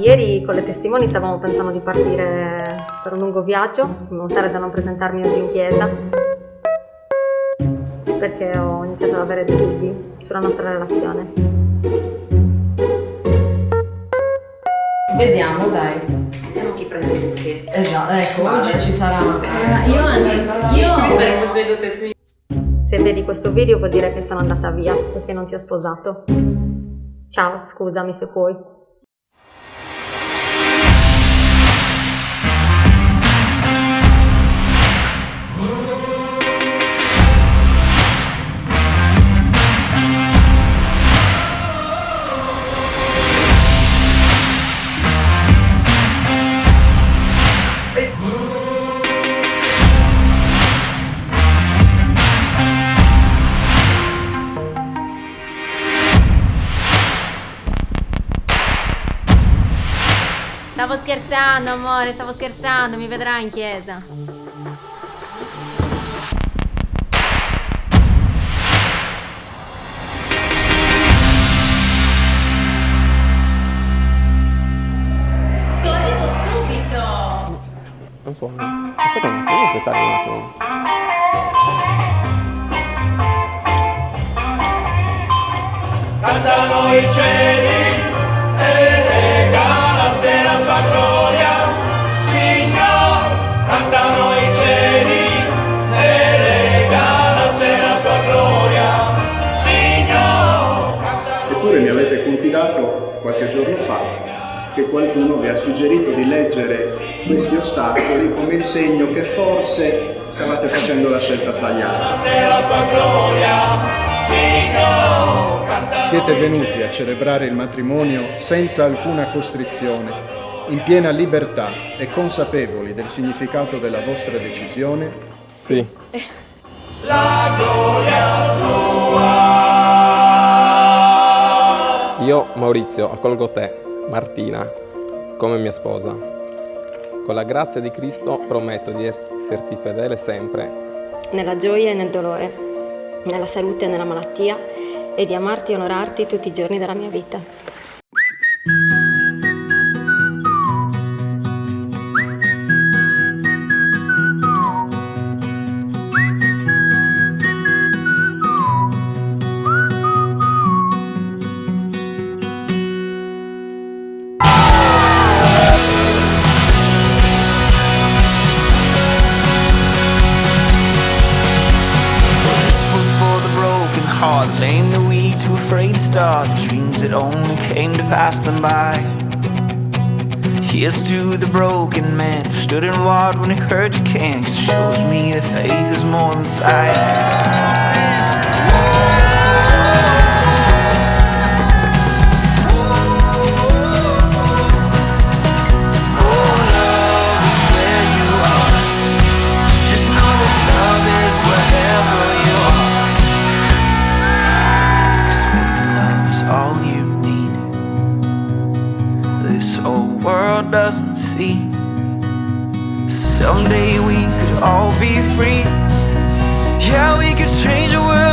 Ieri con le testimoni stavamo pensando di partire per un lungo viaggio, in modo tale da non presentarmi oggi in chiesa, perché ho iniziato ad avere dei dubbi sulla nostra relazione. Vediamo, dai. Vediamo chi prende il buchetto. Esatto, ecco, Vale. oggi ci sarà. Eh, io anche, io... sedute qui. Se vedi questo video vuol dire che sono andata via, perché non ti ho sposato. Ciao, scusami se puoi. Stavo scherzando, amore, stavo scherzando, mi vedrai in chiesa. Arrivo subito! Non so. Aspetta un attimo, devo aspettare un attimo. Cantano i cieli qualche giorno fa che qualcuno vi ha suggerito di leggere questi ostacoli come il segno che forse stavate facendo la scelta sbagliata. Siete venuti a celebrare il matrimonio senza alcuna costrizione, in piena libertà e consapevoli del significato della vostra decisione? Sì. la gloria tua. Io, Maurizio, accolgo te, Martina, come mia sposa. Con la grazia di Cristo prometto di esserti fedele sempre. Nella gioia e nel dolore, nella salute e nella malattia, e di amarti e onorarti tutti i giorni della mia vita. Afraid to start. The dreams that only came to pass them by. Here's to the broken man who stood and walked when he heard you can. Cause it shows me that faith is more than sight. Someday we could all be free. Yeah, we could change the world